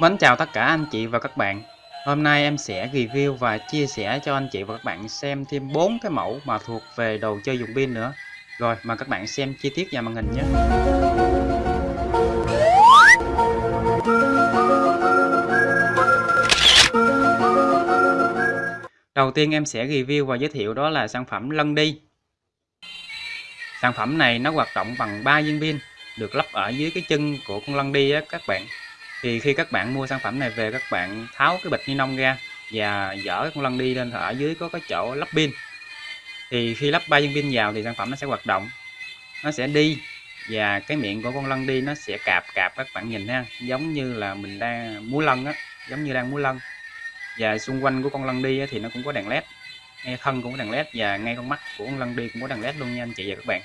Mến chào tất cả anh chị và các bạn. Hôm nay em sẽ review và chia sẻ cho anh chị và các bạn xem thêm 4 cái mẫu mà thuộc về đồ chơi dùng pin nữa. Rồi mà các bạn xem chi tiết vào màn hình nhé. Đầu tiên em sẽ review và giới thiệu đó là sản phẩm lân đi. Sản phẩm này nó hoạt động bằng 3 viên pin được lắp ở dưới cái chân của con lân đi á, các bạn thì khi các bạn mua sản phẩm này về, các bạn tháo cái bịch ni lông ra và dỡ con lân đi lên ở dưới có cái chỗ lắp pin. Thì khi lắp ba viên pin vào thì sản phẩm nó sẽ hoạt động, nó sẽ đi và cái miệng của con lân đi nó sẽ cạp cạp các bạn nhìn ha, giống như là mình đang múa lân á, giống như đang múa lân. Và xung quanh của con lân đi thì nó cũng có đèn led ngay thân cũng có đèn led và ngay con mắt của con lân đi cũng có đèn led luôn nha anh chị và các bạn.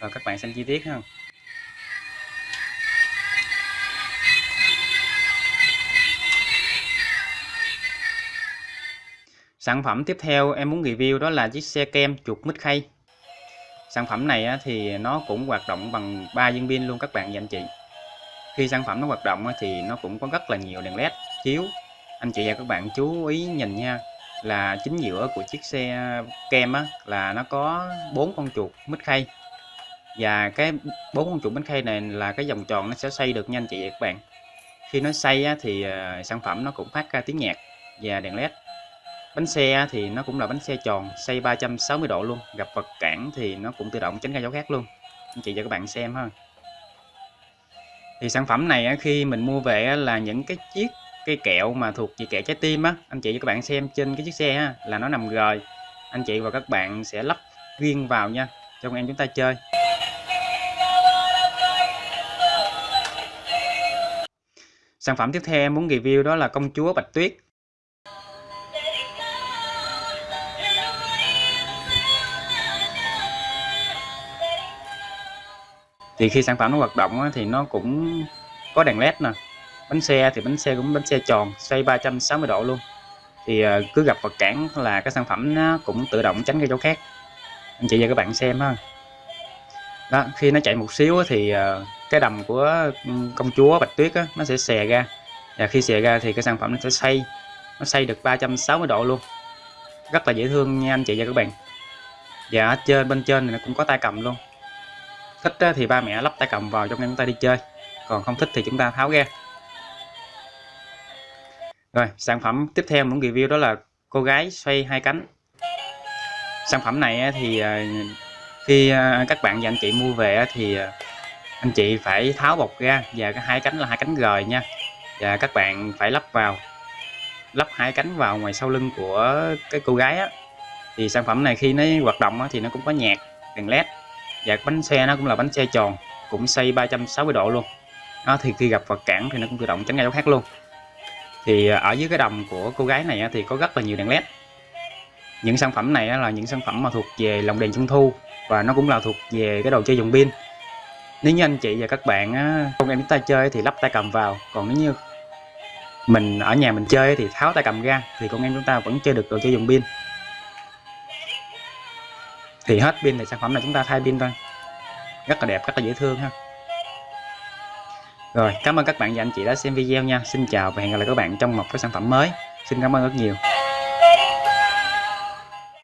Rồi các bạn xem chi tiết ha. Sản phẩm tiếp theo em muốn review đó là chiếc xe kem chuột mít khay. Sản phẩm này thì nó cũng hoạt động bằng 3 viên pin luôn các bạn và anh chị. Khi sản phẩm nó hoạt động thì nó cũng có rất là nhiều đèn led chiếu. Anh chị và các bạn chú ý nhìn nha là chính giữa của chiếc xe kem á, là nó có bốn con chuột mít khay và cái bốn con chuột mít khay này là cái vòng tròn nó sẽ xây được nha anh chị và các bạn khi nó xây thì ờ, sản phẩm nó cũng phát ra tiếng nhạc và đèn led Bánh xe thì nó cũng là bánh xe tròn, xoay 360 độ luôn. Gặp vật cản thì nó cũng tự động tránh ra dấu khác luôn. Anh chị cho các bạn xem ha. Thì sản phẩm này khi mình mua về là những cái chiếc cây kẹo mà thuộc về kẹo trái tim á, anh chị cho các bạn xem trên cái chiếc xe ha, là nó nằm rời. Anh chị và các bạn sẽ lắp riêng vào nha, cho con em chúng ta chơi. Sản phẩm tiếp theo em muốn review đó là công chúa Bạch Tuyết thì khi sản phẩm nó hoạt động thì nó cũng có đèn led nè bánh xe thì bánh xe cũng bánh xe tròn xoay 360 độ luôn. Thì ờ, cứ gặp vật cản là cái sản phẩm nó cũng tự động tránh cái chỗ khác. Anh chị và các bạn xem ha. Đó khi nó chạy một xíu thì ờ, cái đầm của ừ, công chúa bạch tuyết á, nó sẽ xè ra. Và khi xè ra thì cái sản phẩm nó sẽ xoay nó xoay được 360 độ luôn. Rất là dễ thương nha anh chị và các bạn. Và ở trên bên trên này nó cũng có tay cầm luôn thích thì ba mẹ lắp tay cầm vào trong chúng ta đi chơi. Còn không thích thì chúng ta tháo ra rồi, sản phẩm tiếp theo muốn review đó là cô gái xoay hai cánh. Sản phẩm này thì à, khi à, các bạn và anh chị mua về thì à, anh chị phải tháo bọc ra và cái hai cánh là hai cánh rời nha. Và các bạn phải lắp vào, lắp hai cánh vào ngoài sau lưng của cái cô gái á. Thì sản phẩm này khi nó hoạt động thì nó cũng có nhạc, đèn led và bánh xe nó cũng là bánh xe tròn, cũng xây 360 độ luôn. Đó thì khi gặp vật cản thì nó cũng tự động tránh ngay chỗ khác luôn. Thì à, ở dưới cái đầm của cô gái này thì có rất là nhiều đèn led. Những sản phẩm này là những sản phẩm mà thuộc về lồng đèn trung thu và nó cũng là thuộc về cái đồ chơi dùng pin. Nếu như anh chị và các bạn không em biết tay chơi thì lắp tay cầm vào, còn nếu như mình ở nhà mình chơi thì tháo tay cầm ra thì con em chúng ta vẫn chơi được đồ chơi dùng pin thì hết pin thì sản phẩm này chúng ta thay pin thôi. Rất là đẹp, rất là dễ thương ha. Rồi, cảm ơn các bạn và anh chị đã xem video nha. Xin chào và hẹn gặp lại các bạn trong một cái sản phẩm mới. Xin cảm ơn rất nhiều.